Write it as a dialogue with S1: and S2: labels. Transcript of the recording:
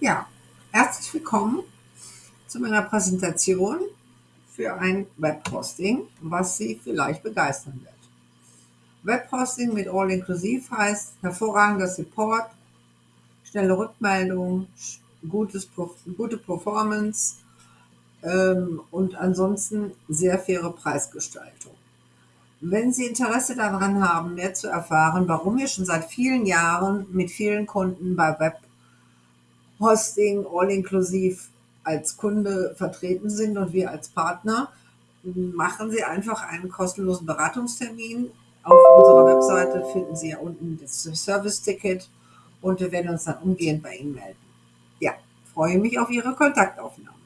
S1: Ja, herzlich willkommen zu meiner Präsentation für ein Webhosting, was Sie vielleicht begeistern wird. Webhosting mit All-Inclusive heißt hervorragender Support, schnelle Rückmeldung, gutes, gute Performance ähm, und ansonsten sehr faire Preisgestaltung. Wenn Sie Interesse daran haben, mehr zu erfahren, warum wir schon seit vielen Jahren mit vielen Kunden bei Web Hosting all-inklusiv als Kunde vertreten sind und wir als Partner, machen Sie einfach einen kostenlosen Beratungstermin. Auf unserer Webseite finden Sie ja unten das Service-Ticket und wir werden uns dann umgehend bei Ihnen melden. Ja, freue mich auf Ihre Kontaktaufnahme.